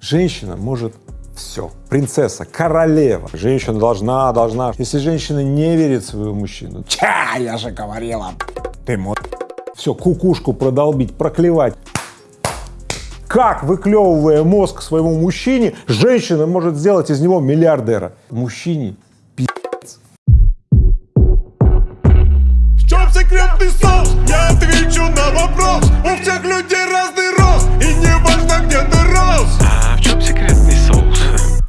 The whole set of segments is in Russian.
Женщина может все, принцесса, королева. Женщина должна, должна. Если женщина не верит в своего мужчину, ча, я же говорила, ты мод. Все, кукушку продолбить, проклевать. Как, выклевывая мозг своему мужчине, женщина может сделать из него миллиардера? Мужчине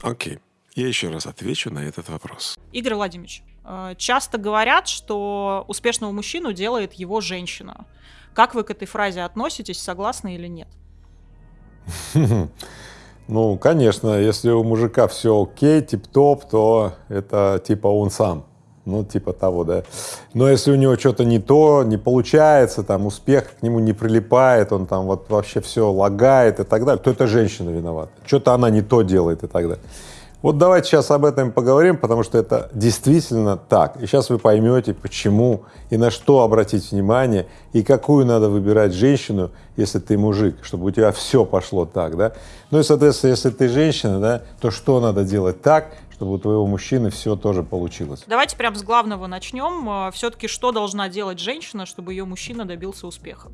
Окей, я еще раз отвечу на этот вопрос. Игорь Владимирович, э, часто говорят, что успешного мужчину делает его женщина. Как вы к этой фразе относитесь, согласны или нет? Ну, конечно, если у мужика все окей, тип-топ, то это типа он сам. Ну, типа того, да. Но если у него что-то не то, не получается, там успех к нему не прилипает, он там вот вообще все лагает и так далее, то это женщина виновата. Что-то она не то делает и так далее. Вот давайте сейчас об этом поговорим, потому что это действительно так. И сейчас вы поймете, почему и на что обратить внимание, и какую надо выбирать женщину, если ты мужик, чтобы у тебя все пошло так, да. Ну и, соответственно, если ты женщина, да, то что надо делать так, чтобы у твоего мужчины все тоже получилось. Давайте прям с главного начнем. Все-таки что должна делать женщина, чтобы ее мужчина добился успеха?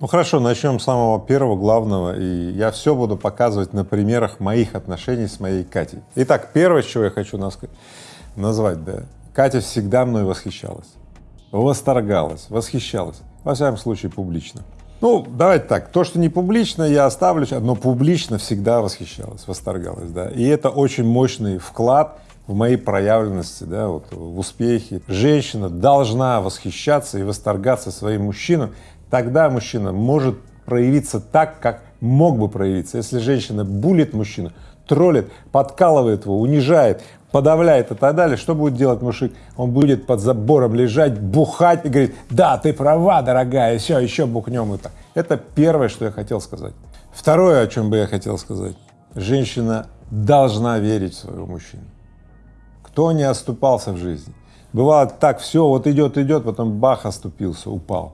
Ну хорошо, начнем с самого первого, главного, и я все буду показывать на примерах моих отношений с моей Катей. Итак, первое, чего я хочу назвать, да, Катя всегда мной восхищалась, восторгалась, восхищалась, во всяком случае публично. Ну, давайте так, то, что не публично, я оставлю, но публично всегда восхищалась, восторгалась, да, и это очень мощный вклад в моей проявленности, да, вот, в успехе. Женщина должна восхищаться и восторгаться своим мужчиной, тогда мужчина может проявиться так, как мог бы проявиться. Если женщина булит мужчину, троллит, подкалывает его, унижает, подавляет и так далее, что будет делать мужик? Он будет под забором лежать, бухать и говорит, да, ты права, дорогая, все, еще бухнем так. Это первое, что я хотел сказать. Второе, о чем бы я хотел сказать. Женщина должна верить в своего мужчину. Кто не оступался в жизни? Бывает так, все, вот идет, идет, потом бах, оступился, упал.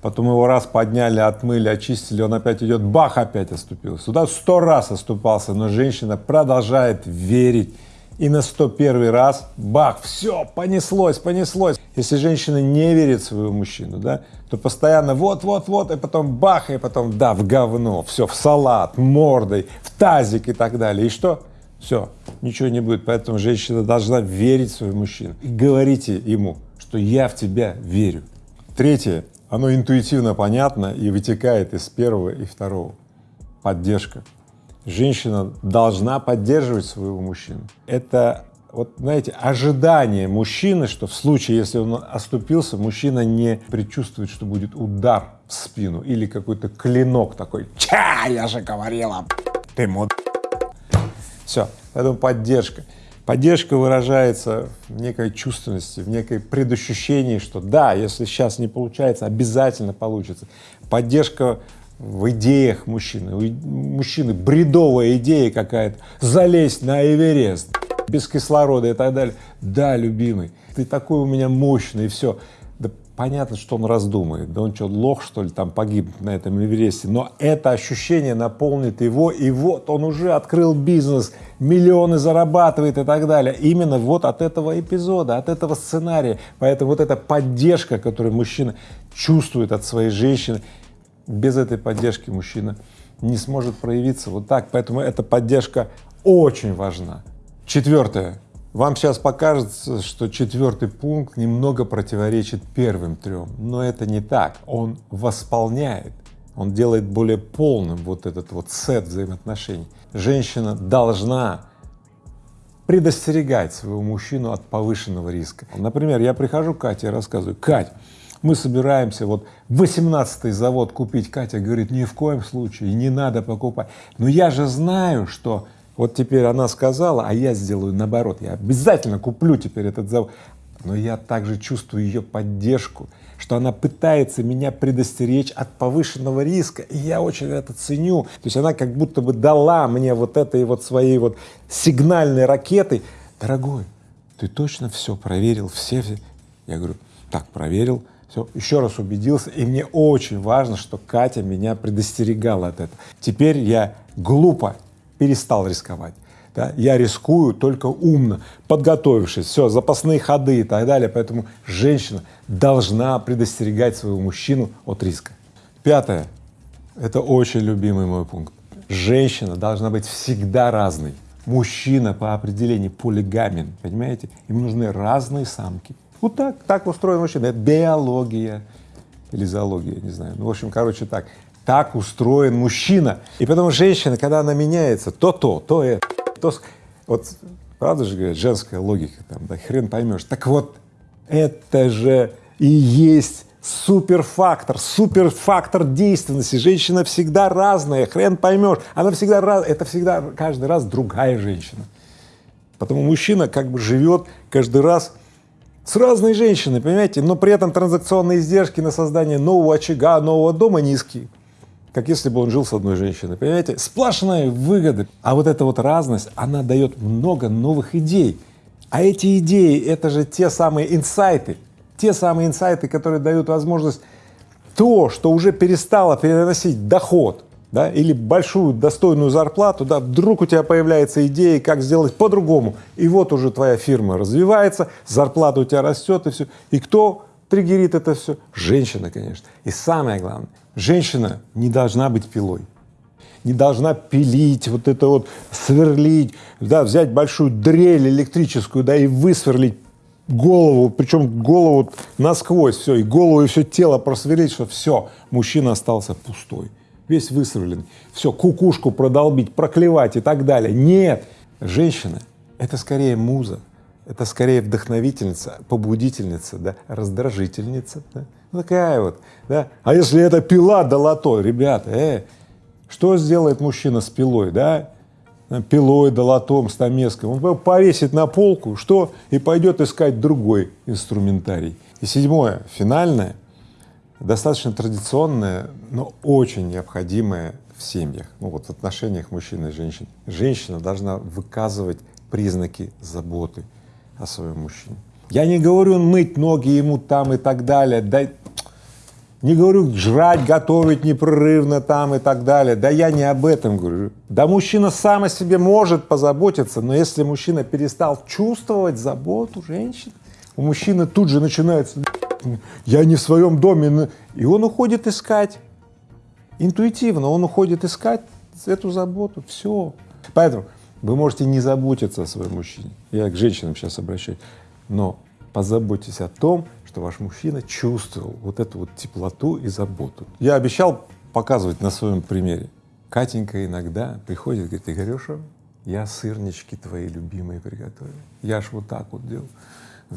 Потом его раз подняли, отмыли, очистили, он опять идет, бах, опять оступился. Туда сто раз оступался, но женщина продолжает верить. И на 101 раз, бах, все, понеслось, понеслось. Если женщина не верит в своего мужчину, да, то постоянно вот-вот-вот, и потом бах, и потом да, в говно, все, в салат, мордой, в тазик и так далее. И что? Все, ничего не будет. Поэтому женщина должна верить в своего мужчину. И говорите ему, что я в тебя верю. Третье, оно интуитивно понятно и вытекает из первого и второго. Поддержка. Женщина должна поддерживать своего мужчину. Это вот, знаете, ожидание мужчины, что в случае, если он оступился, мужчина не предчувствует, что будет удар в спину или какой-то клинок такой, ча, я же говорила, ты мод. Все, поэтому поддержка. Поддержка выражается в некой чувственности, в некой предощущении, что да, если сейчас не получается, обязательно получится. Поддержка в идеях мужчины. У мужчины бредовая идея какая-то, залезть на Эверест без кислорода и так далее. Да, любимый, ты такой у меня мощный, и все. Да понятно, что он раздумает, да он что, лох, что ли, там погиб на этом Эвересте, но это ощущение наполнит его, и вот он уже открыл бизнес, миллионы зарабатывает и так далее. Именно вот от этого эпизода, от этого сценария. Поэтому вот эта поддержка, которую мужчина чувствует от своей женщины, без этой поддержки мужчина не сможет проявиться вот так. Поэтому эта поддержка очень важна. Четвертое. Вам сейчас покажется, что четвертый пункт немного противоречит первым трем, но это не так. Он восполняет, он делает более полным вот этот вот сет взаимоотношений. Женщина должна предостерегать своего мужчину от повышенного риска. Например, я прихожу к Кате и рассказываю, Кать, мы собираемся вот 18-й завод купить. Катя говорит, ни в коем случае, не надо покупать. Но я же знаю, что вот теперь она сказала, а я сделаю наоборот, я обязательно куплю теперь этот завод. Но я также чувствую ее поддержку, что она пытается меня предостеречь от повышенного риска, и я очень это ценю. То есть она как будто бы дала мне вот этой вот своей вот сигнальной ракетой, дорогой, ты точно все проверил, все, все? Я говорю, так, проверил, Все, еще раз убедился, и мне очень важно, что Катя меня предостерегала от этого. Теперь я глупо перестал рисковать. Да? Я рискую только умно, подготовившись, все, запасные ходы и так далее. Поэтому женщина должна предостерегать своего мужчину от риска. Пятое. Это очень любимый мой пункт. Женщина должна быть всегда разной. Мужчина по определению полигамен, понимаете? Им нужны разные самки. Вот так, так устроен мужчина. Это биология или зоология, не знаю. Ну, в общем, короче, так. Так устроен мужчина. И потом женщина, когда она меняется, то то, то это, то… Вот правда же говорят, женская логика, там, да, хрен поймешь. Так вот, это же и есть суперфактор, суперфактор действенности. Женщина всегда разная, хрен поймешь. Она всегда раз, это всегда каждый раз другая женщина. Потому мужчина как бы живет каждый раз с разной женщиной, понимаете, но при этом транзакционные издержки на создание нового очага, нового дома низкие, как если бы он жил с одной женщиной, понимаете, сплошная выгода. А вот эта вот разность, она дает много новых идей. А эти идеи — это же те самые инсайты, те самые инсайты, которые дают возможность то, что уже перестало переносить доход, да, или большую достойную зарплату, да, вдруг у тебя появляется идея, как сделать по-другому, и вот уже твоя фирма развивается, зарплата у тебя растет, и все. И кто триггерит это все? Женщина, конечно. И самое главное, женщина не должна быть пилой, не должна пилить, вот это вот сверлить, да, взять большую дрель электрическую, да, и высверлить голову, причем голову насквозь все, и голову, и все тело просверлить, что все, мужчина остался пустой, весь высверлен, все, кукушку продолбить, проклевать и так далее. Нет, женщина — это скорее муза, это скорее вдохновительница, побудительница, да, раздражительница, да, ну, такая вот, да. А если это пила долото, ребята, э, что сделает мужчина с пилой, да? пилой, долотом, стамеской, он повесит на полку, что и пойдет искать другой инструментарий. И седьмое, финальное, достаточно традиционное, но очень необходимое в семьях, ну вот в отношениях мужчины и женщин. Женщина должна выказывать признаки заботы о своем мужчине. Я не говорю мыть ноги ему там и так далее, да не говорю жрать, готовить непрерывно там и так далее. Да я не об этом говорю. Да мужчина сам о себе может позаботиться, но если мужчина перестал чувствовать заботу женщины, у мужчины тут же начинается «я не в своем доме», и он уходит искать. Интуитивно он уходит искать эту заботу, все. Поэтому вы можете не заботиться о своем мужчине, я к женщинам сейчас обращаюсь, но позаботьтесь о том, что ваш мужчина чувствовал вот эту вот теплоту и заботу. Я обещал показывать на своем примере. Катенька иногда приходит и говорит, Игореша, я сырнички твои любимые приготовил. Я ж вот так вот делал.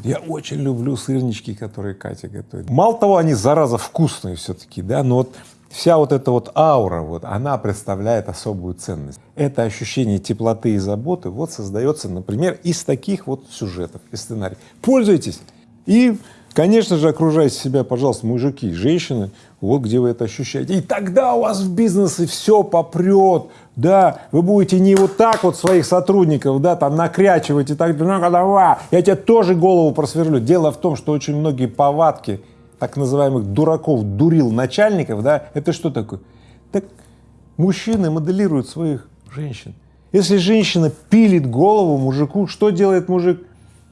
Я очень люблю сырнички, которые Катя готовит. Мало того, они, зараза, вкусные все-таки, да, но вот вся вот эта вот аура, вот, она представляет особую ценность. Это ощущение теплоты и заботы вот создается, например, из таких вот сюжетов, из сценариев. Пользуйтесь и Конечно же, окружайте себя, пожалуйста, мужики, женщины, вот где вы это ощущаете. И тогда у вас в бизнесе все попрет, да, вы будете не вот так вот своих сотрудников, да, там накрячивать и так далее, давай, я тебе тоже голову просверлю. Дело в том, что очень многие повадки так называемых дураков, дурил начальников, да, это что такое? Так мужчины моделируют своих женщин. Если женщина пилит голову мужику, что делает мужик?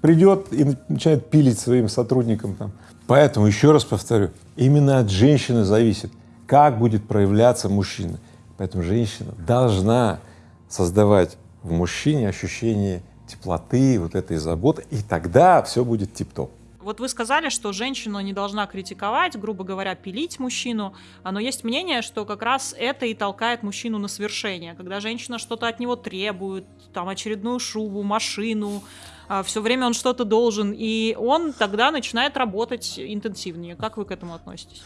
придет и начинает пилить своим сотрудникам там. Поэтому, еще раз повторю, именно от женщины зависит, как будет проявляться мужчина. Поэтому женщина должна создавать в мужчине ощущение теплоты, вот этой заботы, и тогда все будет тип-топ. Вот вы сказали, что женщина не должна критиковать, грубо говоря, пилить мужчину, но есть мнение, что как раз это и толкает мужчину на свершение, когда женщина что-то от него требует, там очередную шубу, машину, а, все время он что-то должен, и он тогда начинает работать интенсивнее. Как вы к этому относитесь?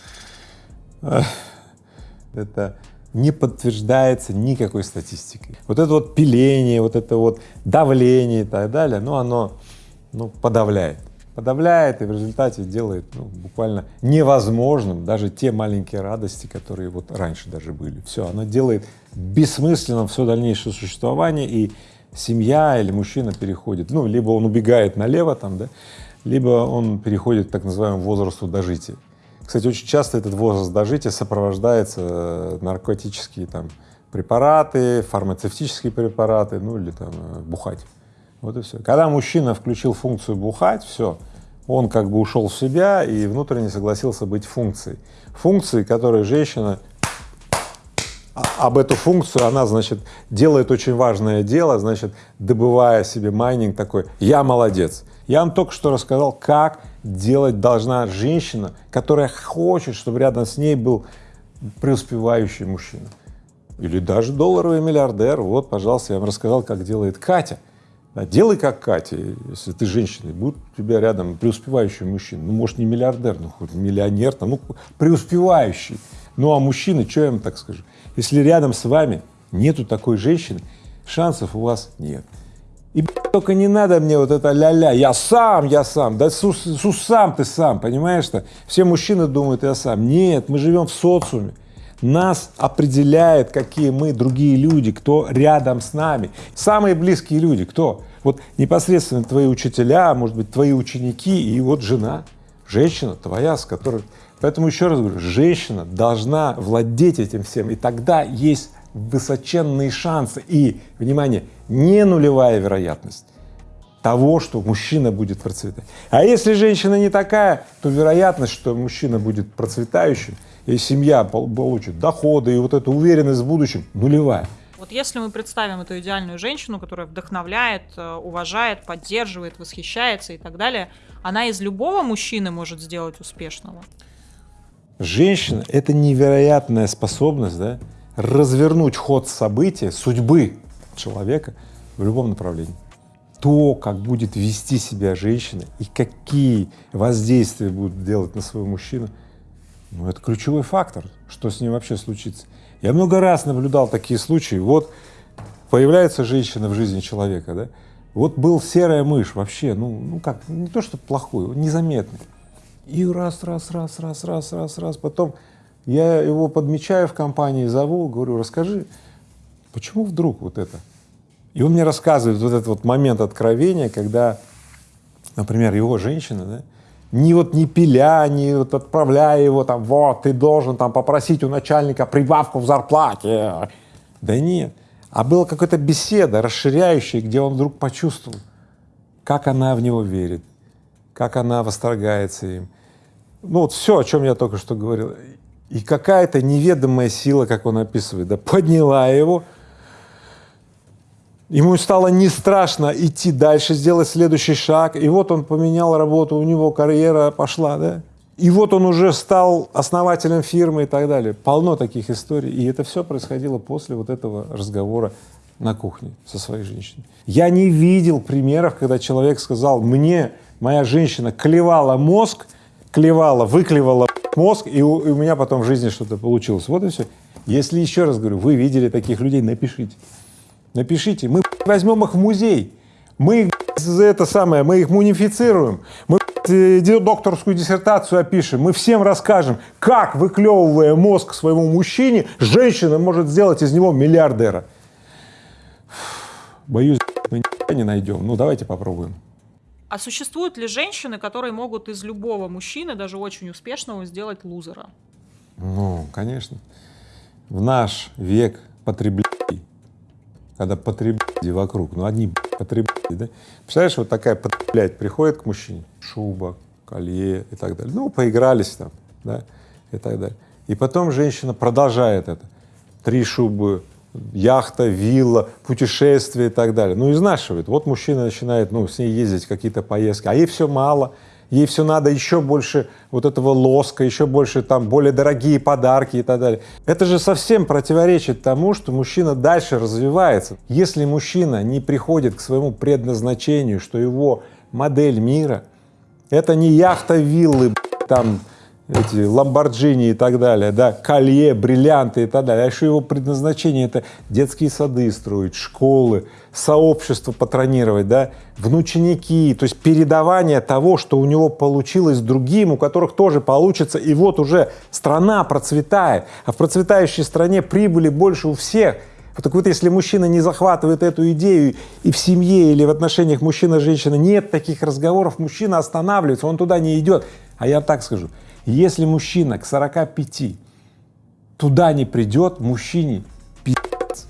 Это не подтверждается никакой статистикой. Вот это вот пиление, вот это вот давление и так далее, ну, оно ну, подавляет. Подавляет и в результате делает ну, буквально невозможным даже те маленькие радости, которые вот раньше даже были. Все, оно делает бессмысленным все дальнейшее существование и семья или мужчина переходит, ну, либо он убегает налево там, да, либо он переходит к так называемому возрасту дожития. Кстати, очень часто этот возраст дожития сопровождается э, наркотические там препараты, фармацевтические препараты, ну или там э, бухать. Вот и все. Когда мужчина включил функцию бухать, все, он как бы ушел в себя и внутренне согласился быть функцией. Функцией, которой женщина а- об эту функцию, она, значит, делает очень важное дело, значит, добывая себе майнинг такой, я молодец. Я вам только что рассказал, как делать должна женщина, которая хочет, чтобы рядом с ней был преуспевающий мужчина. Или даже долларовый миллиардер. Вот, пожалуйста, я вам рассказал, как делает Катя. Да, делай как Катя, если ты женщина, и будет у тебя рядом преуспевающий мужчина. Ну, может, не миллиардер, ну, хоть миллионер, там, ну, преуспевающий. Ну, а мужчины, что я вам так скажу? Если рядом с вами нету такой женщины, шансов у вас нет. И только не надо мне вот это ля-ля, я сам, я сам, да су, су сам ты сам, понимаешь-то? Все мужчины думают, я сам. Нет, мы живем в социуме. Нас определяет, какие мы другие люди, кто рядом с нами. Самые близкие люди, кто? Вот непосредственно твои учителя, может быть, твои ученики и вот жена, женщина твоя, с которой… Поэтому еще раз говорю, женщина должна владеть этим всем, и тогда есть высоченные шансы и, внимание, не нулевая вероятность того, что мужчина будет процветать. А если женщина не такая, то вероятность, что мужчина будет процветающим, и семья получит доходы, и вот эта уверенность в будущем нулевая. Вот если мы представим эту идеальную женщину, которая вдохновляет, э, уважает, поддерживает, восхищается и так далее, она из любого мужчины может сделать успешного. Женщина — это невероятная способность да, развернуть ход события, судьбы человека в любом направлении. То, как будет вести себя женщина и какие воздействия будут делать на своего мужчину, ну, это ключевой фактор, что с ним вообще случится. Я много раз наблюдал такие случаи. Вот появляется женщина в жизни человека, да, вот был серая мышь вообще, ну, ну как, не то что плохой, незаметный. И раз, раз, раз, раз, раз, раз, раз, потом я его подмечаю в компании, зову, говорю, расскажи, почему вдруг вот это? И он мне рассказывает вот этот вот момент откровения, когда, например, его женщина, да, ни вот не пиля, ни вот отправляя его там, вот, ты должен там попросить у начальника прибавку в зарплате. Да нет. А была какая-то беседа расширяющая, где он вдруг почувствовал, как она в него верит, как она восторгается им. Ну вот все, о чем я только что говорил. И какая-то неведомая сила, как он описывает, да, подняла его, Ему стало не страшно идти дальше, сделать следующий шаг. И вот он поменял работу, у него карьера пошла, да? И вот он уже стал основателем фирмы и так далее. Полно таких историй. И это все происходило после вот этого разговора на кухне со своей женщиной. Я не видел примеров, когда человек сказал, мне моя женщина клевала мозг, клевала, выклевала мозг, и у, и у меня потом в жизни что-то получилось. Вот и все. Если еще раз говорю, вы видели таких людей, напишите. Напишите, мы возьмем их в музей, мы их это самое, мы их мунифицируем, мы э, докторскую диссертацию опишем, мы всем расскажем, как, выклевывая мозг своему мужчине, женщина может сделать из него миллиардера. Боюсь, мы не найдем. Ну, давайте попробуем. А существуют ли женщины, которые могут из любого мужчины, даже очень успешного, сделать лузера? Ну, конечно. В наш век потребления когда потребляли вокруг, ну одни потребляли, да? Представляешь, вот такая потреблять приходит к мужчине, шуба, колье и так далее, ну поигрались там, да, и так далее. И потом женщина продолжает это, три шубы, яхта, вилла, путешествия и так далее, ну изнашивает. Вот мужчина начинает, ну, с ней ездить какие-то поездки, а ей все мало, ей все надо еще больше вот этого лоска, еще больше там более дорогие подарки и так далее. Это же совсем противоречит тому, что мужчина дальше развивается. Если мужчина не приходит к своему предназначению, что его модель мира — это не яхта, виллы, там эти ламборджини и так далее, да, колье, бриллианты и так далее. А еще его предназначение — это детские сады строить, школы, сообщество патронировать, да, внученики, то есть передавание того, что у него получилось другим, у которых тоже получится, и вот уже страна процветает, а в процветающей стране прибыли больше у всех. Так вот, если мужчина не захватывает эту идею, и в семье или в отношениях мужчина-женщина нет таких разговоров, мужчина останавливается, он туда не идет. А я так скажу, Если мужчина к 45 туда не придет, мужчине пи***ц.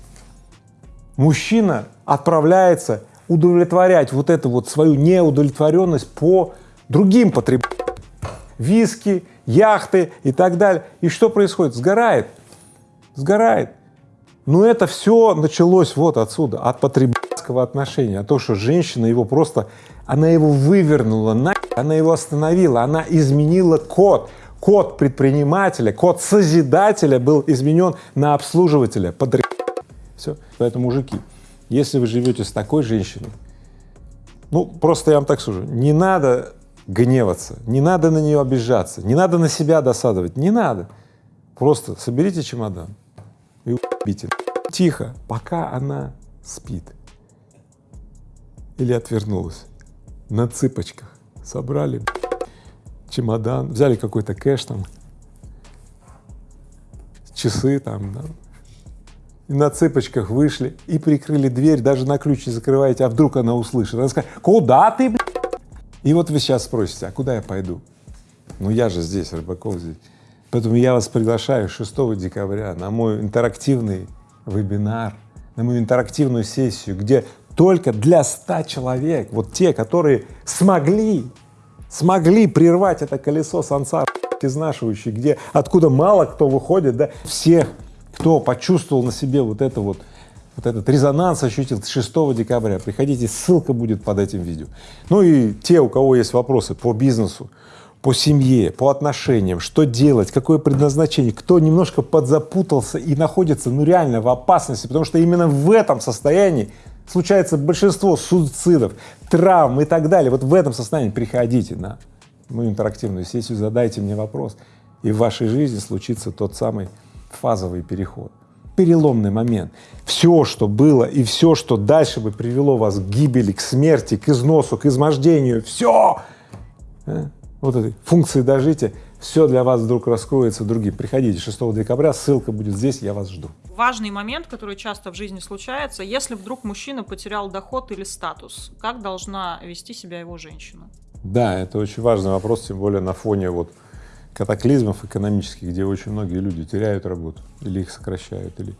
Мужчина отправляется удовлетворять вот эту вот свою неудовлетворенность по другим потребителям. Виски, яхты и так далее. И что происходит? Сгорает, сгорает. Но это все началось вот отсюда, от потребительского отношения, от того, что женщина его просто, она его вывернула, на, она его остановила, она изменила код. Код предпринимателя, код созидателя был изменен на обслуживателя, под все. Поэтому, мужики, если вы живете с такой женщиной, ну, просто я вам так скажу, не надо гневаться, не надо на нее обижаться, не надо на себя досадовать, не надо. Просто соберите чемодан и убейте. Тихо, пока она спит. Или отвернулась. На цыпочках. Собрали чемодан, взяли какой-то кэш там, часы там, да, и на цыпочках вышли и прикрыли дверь, даже на ключ не закрываете, а вдруг она услышит. Она скажет, куда ты, блядь? И вот вы сейчас спросите, а куда я пойду? Ну я же здесь, Рыбаков здесь. Поэтому я вас приглашаю 6 декабря на мой интерактивный вебинар, на мою интерактивную сессию, где только для 100 человек, вот те, которые смогли, смогли прервать это колесо сансар изнашивающее, где, откуда мало кто выходит, да, всех, кто почувствовал на себе вот это вот, вот этот резонанс ощутил 6 декабря, приходите, ссылка будет под этим видео. Ну и те, у кого есть вопросы по бизнесу, по семье, по отношениям, что делать, какое предназначение, кто немножко подзапутался и находится, ну реально в опасности, потому что именно в этом состоянии случается большинство суицидов, травм и так далее. Вот в этом состоянии приходите на мою интерактивную сессию, задайте мне вопрос, и в вашей жизни случится тот самый фазовый переход, переломный момент. Все, что было и все, что дальше бы привело вас к гибели, к смерти, к износу, к измождению, все, а, вот этой функции дожития, все для вас вдруг раскроется другим. Приходите 6 декабря, ссылка будет здесь, я вас жду. Важный момент, который часто в жизни случается, если вдруг мужчина потерял доход или статус, как должна вести себя его женщина? Да, это очень важный вопрос, тем более на фоне вот катаклизмов экономических, где очень многие люди теряют работу или их сокращают, или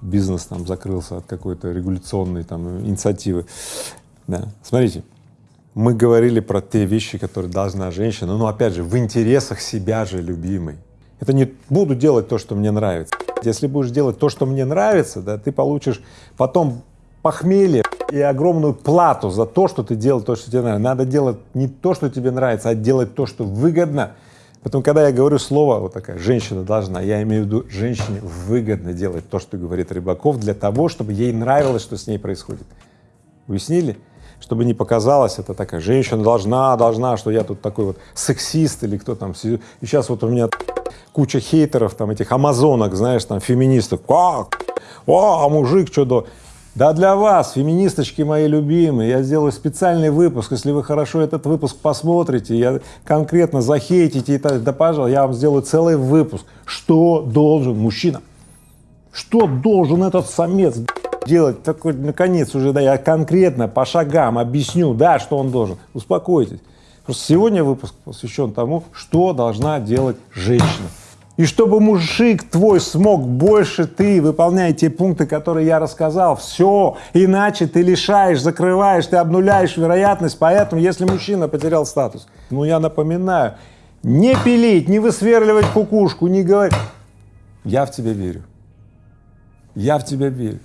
бизнес там закрылся от какой-то регуляционной там инициативы. Да. Смотрите, мы говорили про те вещи, которые должна женщина, но опять же, в интересах себя же любимой. Это не буду делать то, что мне нравится. Если будешь делать то, что мне нравится, да, ты получишь потом похмелье и огромную плату за то, что ты делал то, что тебе нравится. Надо делать не то, что тебе нравится, а делать то, что выгодно. Поэтому, когда я говорю слово, вот такая, женщина должна, я имею в виду, женщине выгодно делать то, что говорит Рыбаков, для того, чтобы ей нравилось, что с ней происходит. Уяснили? Чтобы не показалось, это такая, женщина должна, должна, что я тут такой вот сексист или кто там. И сейчас вот у меня куча хейтеров, там этих амазонок, знаешь, там феминисток, как? О, а мужик что до... Да для вас, феминисточки мои любимые, я сделаю специальный выпуск, если вы хорошо этот выпуск посмотрите, я конкретно захейтите, и так, да пожалуйста, я вам сделаю целый выпуск, что должен мужчина, что должен этот самец делать, такой, наконец уже, да, я конкретно по шагам объясню, да, что он должен, успокойтесь. Просто сегодня выпуск посвящен тому, что должна делать женщина. И чтобы мужик твой смог больше ты выполнять те пункты, которые я рассказал, все, иначе ты лишаешь, закрываешь, ты обнуляешь вероятность, поэтому если мужчина потерял статус, ну я напоминаю, не пилить, не высверливать кукушку, не говорить, я в тебя верю, я в тебя верю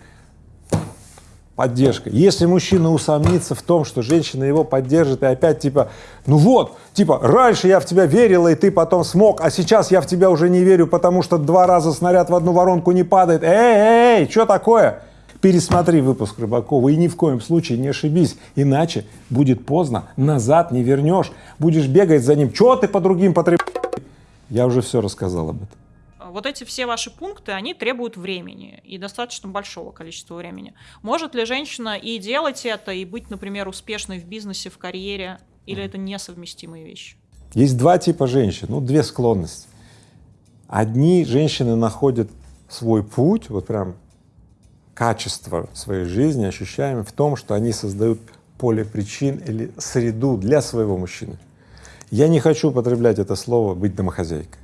поддержка. Если мужчина усомнится в том, что женщина его поддержит, и опять типа, ну вот, типа, раньше я в тебя верила, и ты потом смог, а сейчас я в тебя уже не верю, потому что два раза снаряд в одну воронку не падает. Эй, эй, эй, что такое? Пересмотри выпуск Рыбакова и ни в коем случае не ошибись, иначе будет поздно, назад не вернешь, будешь бегать за ним, что ты по другим потреб... Я уже все рассказал об этом вот эти все ваши пункты, они требуют времени и достаточно большого количества времени. Может ли женщина и делать это, и быть, например, успешной в бизнесе, в карьере, или это несовместимые вещи? Есть два типа женщин, ну, две склонности. Одни женщины находят свой путь, вот прям качество своей жизни ощущаем в том, что они создают поле причин или среду для своего мужчины. Я не хочу употреблять это слово «быть домохозяйкой».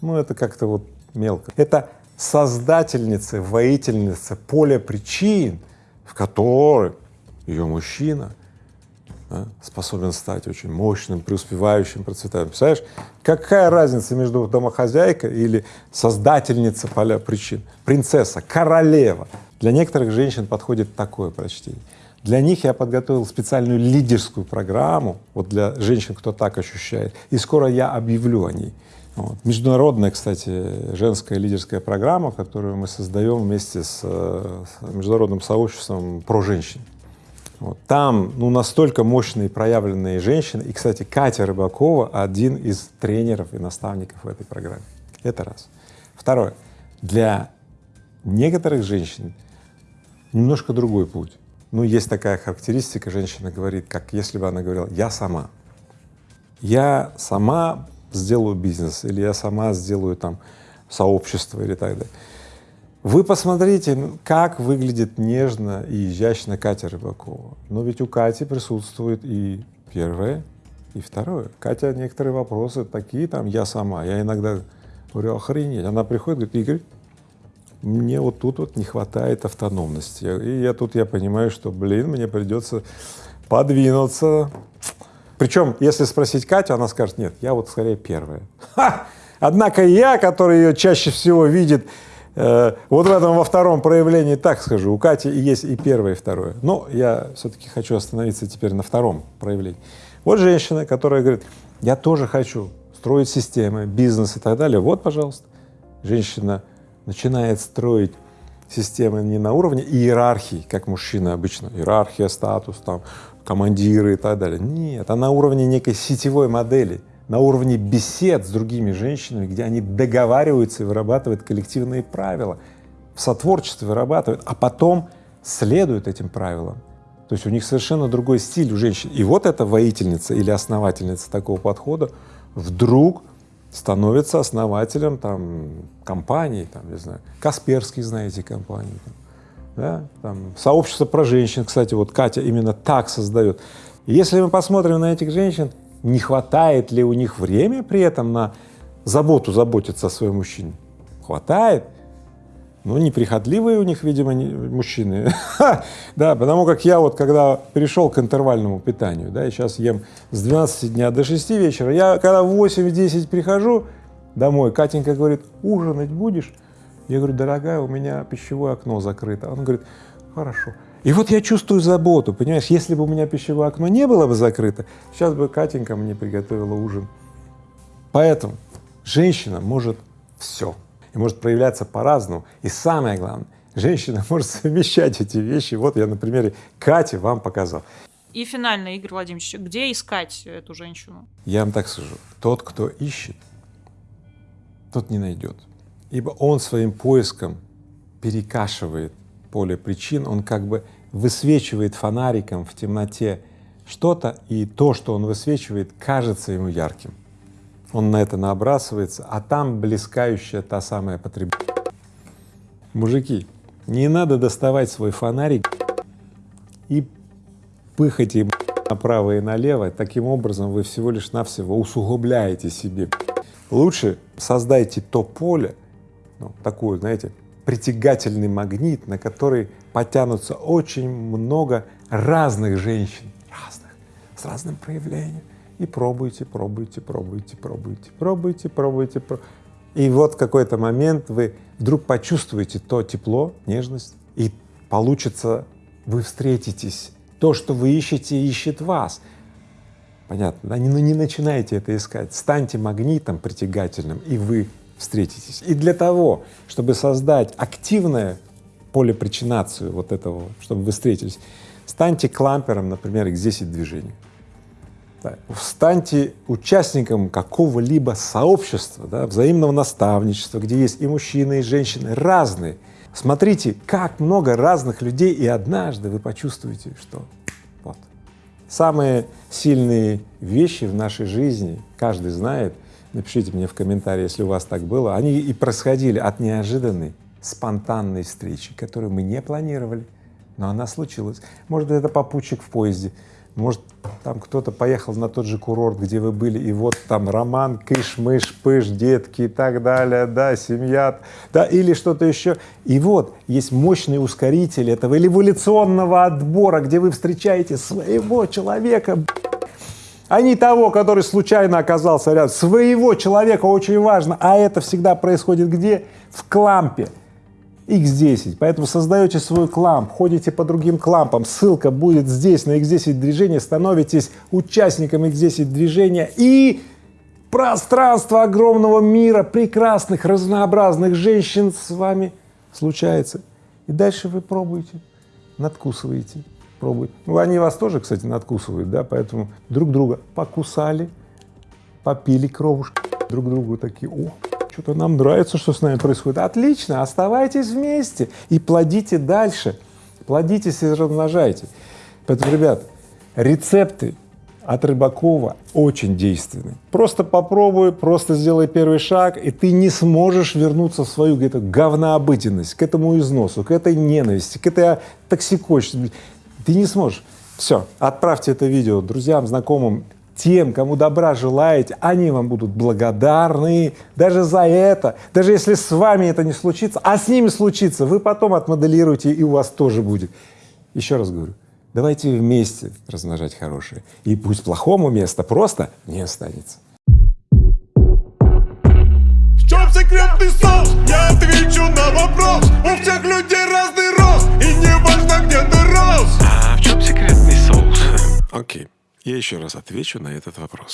Ну, это как-то вот мелко. Это создательница, воительница поля причин, в которых ее мужчина да, способен стать очень мощным, преуспевающим, процветающим. Представляешь, какая разница между домохозяйкой или создательница поля причин? Принцесса, королева. Для некоторых женщин подходит такое прочтение. Для них я подготовил специальную лидерскую программу, вот для женщин, кто так ощущает, и скоро я объявлю о ней. Вот. Международная, кстати, женская лидерская программа, которую мы создаем вместе с, с международным сообществом про женщин. Вот. Там ну, настолько мощные проявленные женщины, и, кстати, Катя Рыбакова один из тренеров и наставников в этой программе. Это раз. Второе. Для некоторых женщин немножко другой путь. Ну, есть такая характеристика, женщина говорит, как если бы она говорила «я сама». Я сама сделаю бизнес, или я сама сделаю там сообщество или так далее. Вы посмотрите, как выглядит нежно и изящно Катя Рыбакова. Но ведь у Кати присутствует и первое, и второе. Катя некоторые вопросы такие там, я сама, я иногда говорю, охренеть. Она приходит, говорит, Игорь, мне вот тут вот не хватает автономности. И я тут я понимаю, что, блин, мне придется подвинуться. Причем, если спросить Катю, она скажет, нет, я вот скорее первая. Ха! Однако я, который ее чаще всего видит, э, вот в этом во втором проявлении, так скажу, у Кати есть и первое, и второе. Но я все-таки хочу остановиться теперь на втором проявлении. Вот женщина, которая говорит, я тоже хочу строить системы, бизнес и так далее. Вот, пожалуйста, женщина начинает строить системы не на уровне иерархии, как мужчина обычно, иерархия, статус, там, командиры и так далее. Нет, а на уровне некой сетевой модели, на уровне бесед с другими женщинами, где они договариваются и вырабатывают коллективные правила, в сотворчестве вырабатывают, а потом следуют этим правилам. То есть у них совершенно другой стиль у женщин. И вот эта воительница или основательница такого подхода вдруг становится основателем там компании, там, не знаю, Касперский, знаете, компании, там, да, там, сообщество про женщин, кстати, вот Катя именно так создает. Если мы посмотрим на этих женщин, не хватает ли у них время при этом на заботу заботиться о своем мужчине? Хватает. Ну, неприхотливые у них, видимо, не, мужчины. да, потому как я вот, когда перешел к интервальному питанию, да, и сейчас ем с 12 дня до 6 вечера, я когда в 8-10 прихожу домой, Катенька говорит, ужинать будешь? Я говорю, дорогая, у меня пищевое окно закрыто. Он говорит, хорошо. И вот я чувствую заботу, понимаешь, если бы у меня пищевое окно не было бы закрыто, сейчас бы Катенька мне приготовила ужин. Поэтому женщина может все и может проявляться по-разному. И самое главное, женщина может совмещать эти вещи. Вот я на примере Кати вам показал. И финально, Игорь Владимирович, где искать эту женщину? Я вам так скажу, тот, кто ищет, тот не найдет, ибо он своим поиском перекашивает поле причин, он как бы высвечивает фонариком в темноте что-то, и то, что он высвечивает, кажется ему ярким он на это набрасывается, а там блескающая та самая потребность. Мужики, не надо доставать свой фонарик и пыхать им направо и налево, таким образом вы всего лишь навсего усугубляете себе. Лучше создайте то поле, ну, такую, знаете, притягательный магнит, на который потянутся очень много разных женщин, разных, с разным проявлением и пробуйте, пробуйте, пробуйте, пробуйте, пробуйте, пробуйте. И вот какой-то момент вы вдруг почувствуете то тепло, нежность, и получится, вы встретитесь. То, что вы ищете, ищет вас. Понятно, да? Но не начинайте это искать. Станьте магнитом притягательным, и вы встретитесь. И для того, чтобы создать активное полепричинацию вот этого, чтобы вы встретились, станьте клампером, например, X10 движений. Да. Станьте участником какого-либо сообщества, да, взаимного наставничества, где есть и мужчины, и женщины, разные. Смотрите, как много разных людей, и однажды вы почувствуете, что вот. Самые сильные вещи в нашей жизни, каждый знает, напишите мне в комментарии, если у вас так было, они и происходили от неожиданной, спонтанной встречи, которую мы не планировали, но она случилась. Может, это попутчик в поезде, может, там кто-то поехал на тот же курорт, где вы были, и вот там роман, кыш-мыш, пыш, детки и так далее, да, семья, да, или что-то еще. И вот есть мощный ускоритель этого эволюционного отбора, где вы встречаете своего человека, а не того, который случайно оказался рядом. Своего человека очень важно, а это всегда происходит где? В клампе. X10, поэтому создаете свой кламп, ходите по другим клампам, ссылка будет здесь на X10 движения, становитесь участником X10 движения и пространство огромного мира прекрасных, разнообразных женщин с вами случается. И дальше вы пробуете, надкусываете, пробуете. Ну, они вас тоже, кстати, надкусывают, да, поэтому друг друга покусали, попили кровушки, друг другу такие, о, что-то нам нравится, что с нами происходит. Отлично, оставайтесь вместе и плодите дальше, плодитесь и размножайте. Поэтому, ребят, рецепты от Рыбакова очень действенны. Просто попробуй, просто сделай первый шаг, и ты не сможешь вернуться в свою где-то говнообыденность, к этому износу, к этой ненависти, к этой токсикочности. Ты не сможешь. Все, отправьте это видео друзьям, знакомым, тем, кому добра желаете, они вам будут благодарны даже за это. Даже если с вами это не случится, а с ними случится, вы потом отмоделируете, и у вас тоже будет. Еще раз говорю, давайте вместе размножать хорошее, и пусть плохому места просто не останется. В чем секретный соус? Я отвечу на вопрос У всех людей разный рост И не важно, где ты рос А в чем секретный соус? Окей, я еще раз отвечу на этот вопрос.